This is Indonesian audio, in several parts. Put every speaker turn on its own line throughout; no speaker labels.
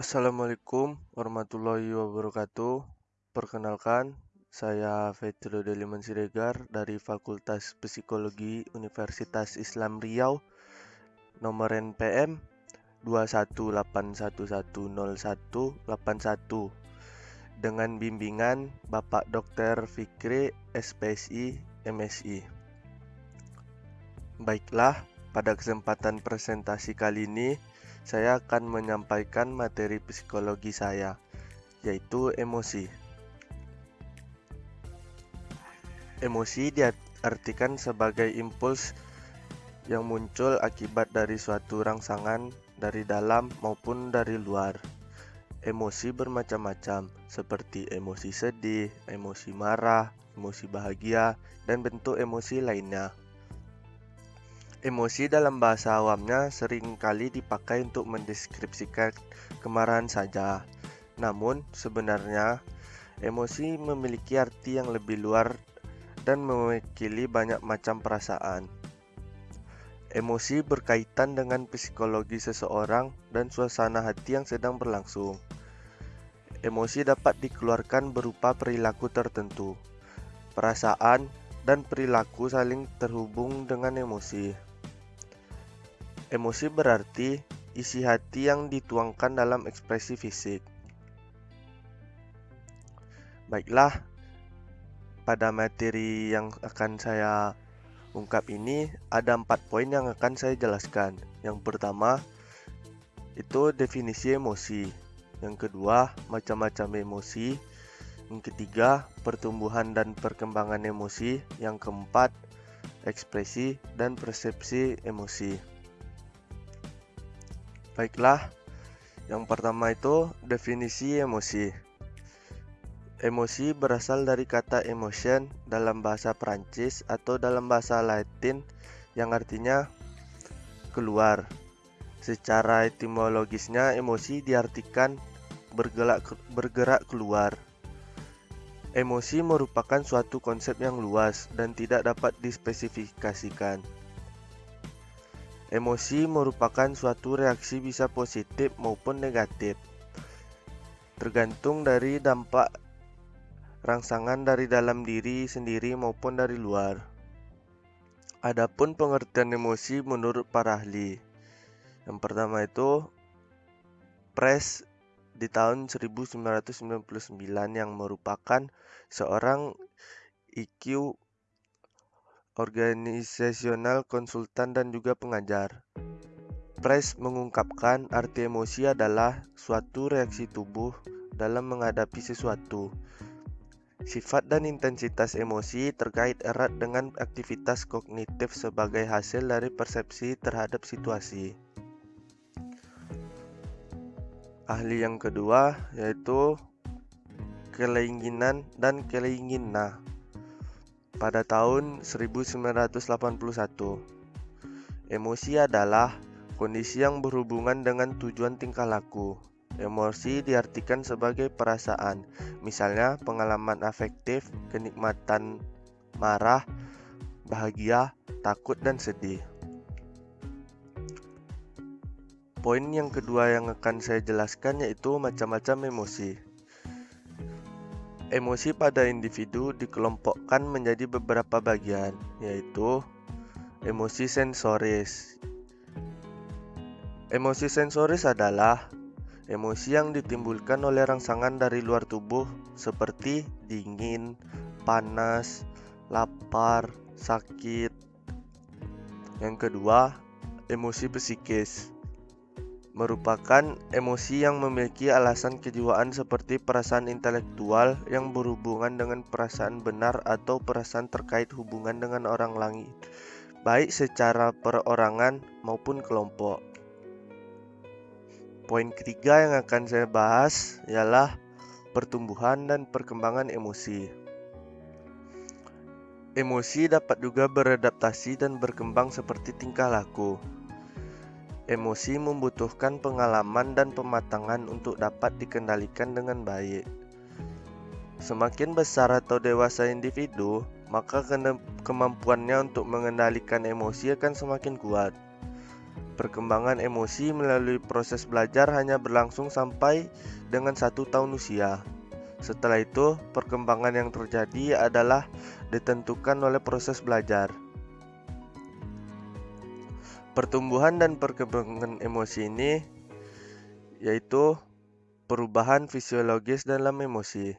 Assalamualaikum warahmatullahi wabarakatuh. Perkenalkan, saya Fetro Deliman Siregar dari Fakultas Psikologi Universitas Islam Riau, nomor NPM 218110181 dengan bimbingan Bapak Dr. Fikri SPSI MSI. Baiklah, pada kesempatan presentasi kali ini saya akan menyampaikan materi psikologi saya, yaitu emosi. Emosi diartikan sebagai impuls yang muncul akibat dari suatu rangsangan dari dalam maupun dari luar. Emosi bermacam-macam, seperti emosi sedih, emosi marah, emosi bahagia, dan bentuk emosi lainnya. Emosi dalam bahasa awamnya sering kali dipakai untuk mendeskripsikan kemarahan saja. Namun, sebenarnya emosi memiliki arti yang lebih luar dan mewakili banyak macam perasaan. Emosi berkaitan dengan psikologi seseorang dan suasana hati yang sedang berlangsung. Emosi dapat dikeluarkan berupa perilaku tertentu. Perasaan dan perilaku saling terhubung dengan emosi. Emosi berarti isi hati yang dituangkan dalam ekspresi fisik. Baiklah, pada materi yang akan saya ungkap ini ada empat poin yang akan saya jelaskan. Yang pertama itu definisi emosi. Yang kedua, macam-macam emosi. Yang ketiga, pertumbuhan dan perkembangan emosi. Yang keempat, ekspresi dan persepsi emosi. Baiklah, yang pertama itu definisi emosi. Emosi berasal dari kata emotion dalam bahasa Prancis atau dalam bahasa Latin yang artinya keluar. Secara etimologisnya, emosi diartikan bergerak bergerak keluar. Emosi merupakan suatu konsep yang luas dan tidak dapat dispesifikasikan. Emosi merupakan suatu reaksi bisa positif maupun negatif, tergantung dari dampak rangsangan dari dalam diri sendiri maupun dari luar. Adapun pengertian emosi menurut para ahli. Yang pertama itu Press di tahun 1999 yang merupakan seorang IQ organisasional, konsultan, dan juga pengajar. Price mengungkapkan arti emosi adalah suatu reaksi tubuh dalam menghadapi sesuatu. Sifat dan intensitas emosi terkait erat dengan aktivitas kognitif sebagai hasil dari persepsi terhadap situasi. Ahli yang kedua yaitu keinginan dan keinginan pada tahun 1981. Emosi adalah kondisi yang berhubungan dengan tujuan tingkah laku. Emosi diartikan sebagai perasaan, misalnya pengalaman afektif, kenikmatan, marah, bahagia, takut, dan sedih. Poin yang kedua yang akan saya jelaskan yaitu macam-macam emosi. Emosi pada individu dikelompokkan menjadi beberapa bagian, yaitu emosi sensoris. Emosi sensoris adalah emosi yang ditimbulkan oleh rangsangan dari luar tubuh seperti dingin, panas, lapar, sakit. Yang kedua, emosi psikis merupakan emosi yang memiliki alasan kejiwaan seperti perasaan intelektual yang berhubungan dengan perasaan benar atau perasaan terkait hubungan dengan orang lain, baik secara perorangan maupun kelompok. Poin ketiga yang akan saya bahas ialah pertumbuhan dan perkembangan emosi. Emosi dapat juga beradaptasi dan berkembang seperti tingkah laku. Emosi membutuhkan pengalaman dan pematangan untuk dapat dikendalikan dengan baik. Semakin besar atau dewasa individu, maka kemampuannya untuk mengendalikan emosi akan semakin kuat. Perkembangan emosi melalui proses belajar hanya berlangsung sampai dengan satu tahun usia. Setelah itu, perkembangan yang terjadi adalah ditentukan oleh proses belajar. Pertumbuhan dan perkembangan emosi ini yaitu perubahan fisiologis dalam emosi.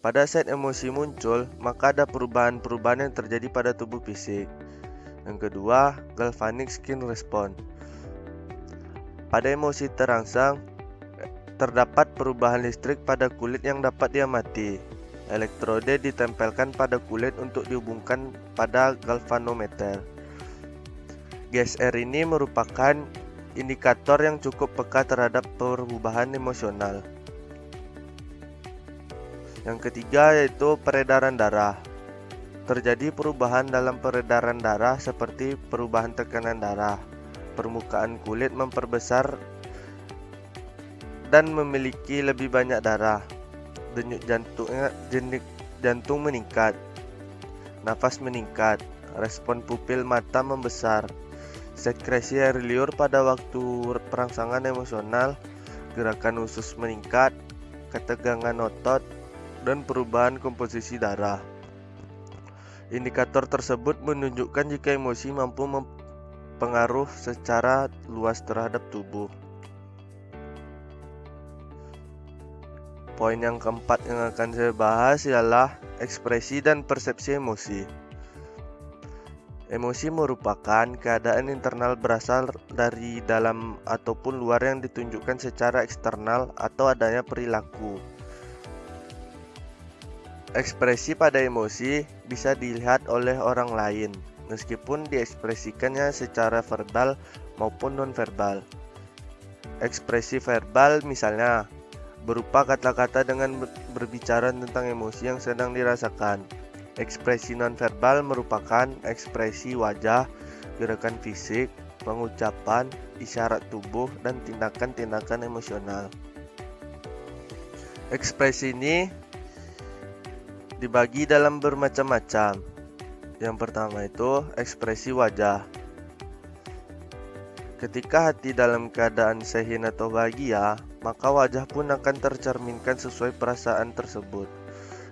Pada saat emosi muncul, maka ada perubahan-perubahan yang terjadi pada tubuh fisik. Yang kedua, galvanic skin response. Pada emosi terangsang, terdapat perubahan listrik pada kulit yang dapat diamati. Elektrode ditempelkan pada kulit untuk dihubungkan pada galvanometer. GSR ini merupakan indikator yang cukup peka terhadap perubahan emosional. Yang ketiga yaitu peredaran darah. Terjadi perubahan dalam peredaran darah seperti perubahan tekanan darah. Permukaan kulit memperbesar dan memiliki lebih banyak darah. Denyut jantungnya jenik jantung meningkat. Nafas meningkat. Respon pupil mata membesar. Sekresi air liur pada waktu perangsangan emosional, gerakan usus meningkat, ketegangan otot, dan perubahan komposisi darah. Indikator tersebut menunjukkan jika emosi mampu mempengaruh secara luas terhadap tubuh. Poin yang keempat yang akan saya bahas ialah ekspresi dan persepsi emosi. Emosi merupakan keadaan internal berasal dari dalam ataupun luar yang ditunjukkan secara eksternal atau adanya perilaku. Ekspresi pada emosi bisa dilihat oleh orang lain, meskipun diekspresikannya secara verbal maupun nonverbal. Ekspresi verbal misalnya berupa kata-kata dengan berbicara tentang emosi yang sedang dirasakan. Ekspresi nonverbal merupakan ekspresi wajah, gerakan fisik, pengucapan, isyarat tubuh, dan tindakan-tindakan emosional. Ekspresi ini dibagi dalam bermacam-macam. Yang pertama itu ekspresi wajah. Ketika hati dalam keadaan sehin atau bahagia, maka wajah pun akan tercerminkan sesuai perasaan tersebut.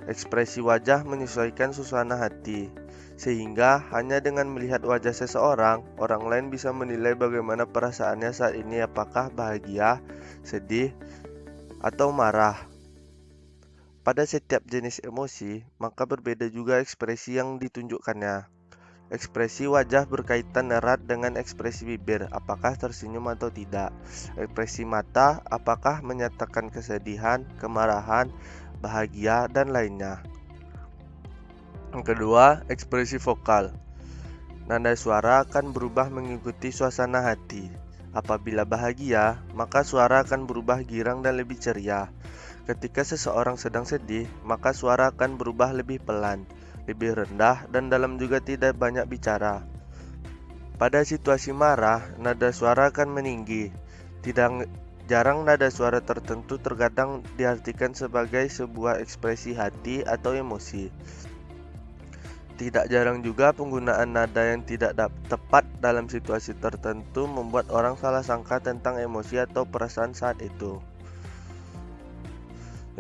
Ekspresi wajah menyesuaikan suasana hati, sehingga hanya dengan melihat wajah seseorang, orang lain bisa menilai bagaimana perasaannya saat ini, apakah bahagia, sedih, atau marah. Pada setiap jenis emosi, maka berbeda juga ekspresi yang ditunjukkannya. Ekspresi wajah berkaitan erat dengan ekspresi bibir, apakah tersenyum atau tidak. Ekspresi mata, apakah menyatakan kesedihan, kemarahan, bahagia, dan lainnya. Yang kedua, ekspresi vokal. Nada suara akan berubah mengikuti suasana hati. Apabila bahagia, maka suara akan berubah girang dan lebih ceria. Ketika seseorang sedang sedih, maka suara akan berubah lebih pelan, lebih rendah, dan dalam juga tidak banyak bicara. Pada situasi marah, nada suara akan meninggi. Tidak jarang nada suara tertentu terkadang diartikan sebagai sebuah ekspresi hati atau emosi. Tidak jarang juga penggunaan nada yang tidak tepat dalam situasi tertentu membuat orang salah sangka tentang emosi atau perasaan saat itu.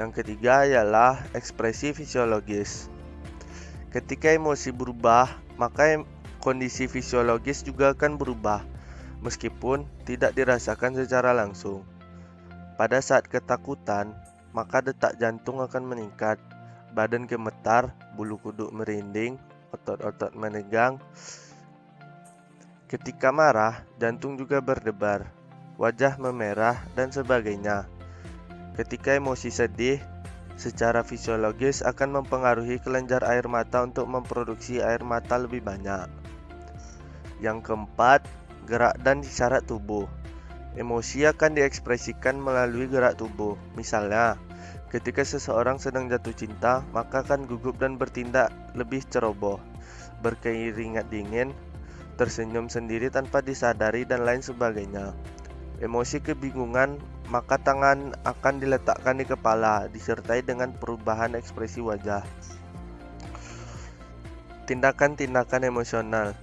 Yang ketiga ialah ekspresi fisiologis. Ketika emosi berubah, maka kondisi fisiologis juga akan berubah, meskipun tidak dirasakan secara langsung. Pada saat ketakutan, maka detak jantung akan meningkat, badan gemetar, bulu kuduk merinding, otot-otot menegang. Ketika marah, jantung juga berdebar, wajah memerah, dan sebagainya. Ketika emosi sedih, secara fisiologis akan mempengaruhi kelenjar air mata untuk memproduksi air mata lebih banyak. Yang keempat, gerak dan isyarat tubuh. Emosi akan diekspresikan melalui gerak tubuh. Misalnya, ketika seseorang sedang jatuh cinta, maka akan gugup dan bertindak lebih ceroboh, berkeringat dingin, tersenyum sendiri tanpa disadari, dan lain sebagainya. Emosi kebingungan maka tangan akan diletakkan di kepala, disertai dengan perubahan ekspresi wajah. Tindakan-tindakan emosional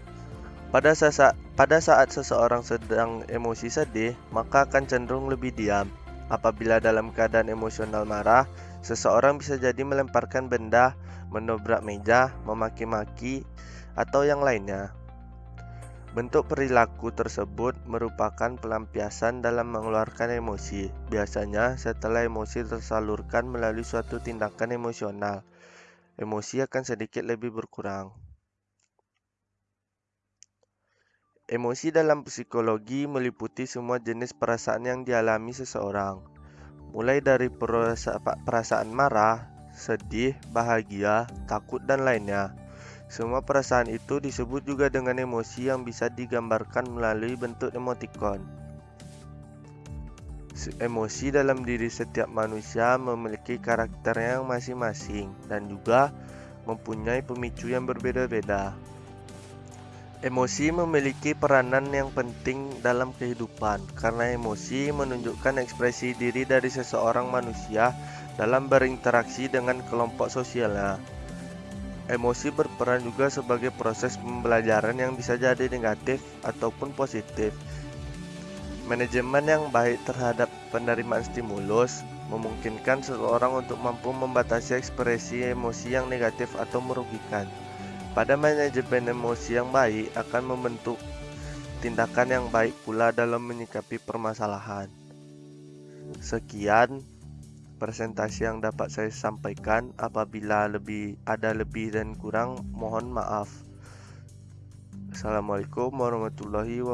pada saat Pada saat seseorang sedang emosi sedih, maka akan cenderung lebih diam. Apabila dalam keadaan emosional marah, seseorang bisa jadi melemparkan benda, menobrak meja, memaki-maki, atau yang lainnya. Bentuk perilaku tersebut merupakan pelampiasan dalam mengeluarkan emosi, biasanya setelah emosi tersalurkan melalui suatu tindakan emosional. Emosi akan sedikit lebih berkurang. Emosi dalam psikologi meliputi semua jenis perasaan yang dialami seseorang, mulai dari perasaan marah, sedih, bahagia, takut, dan lainnya. Semua perasaan itu disebut juga dengan emosi yang bisa digambarkan melalui bentuk emotikon. Emosi dalam diri setiap manusia memiliki karakter yang masing-masing dan juga mempunyai pemicu yang berbeda-beda. Emosi memiliki peranan yang penting dalam kehidupan karena emosi menunjukkan ekspresi diri dari seseorang manusia dalam berinteraksi dengan kelompok sosialnya. Emosi berperan juga sebagai proses pembelajaran yang bisa jadi negatif ataupun positif. Manajemen yang baik terhadap penerimaan stimulus memungkinkan seseorang untuk mampu membatasi ekspresi emosi yang negatif atau merugikan. Pada manajemen emosi yang baik akan membentuk tindakan yang baik pula dalam menyikapi permasalahan. Sekian presentasi yang dapat saya sampaikan. Apabila lebih ada lebih dan kurang, mohon maaf. Assalamualaikum warahmatullahi wabarakatuh.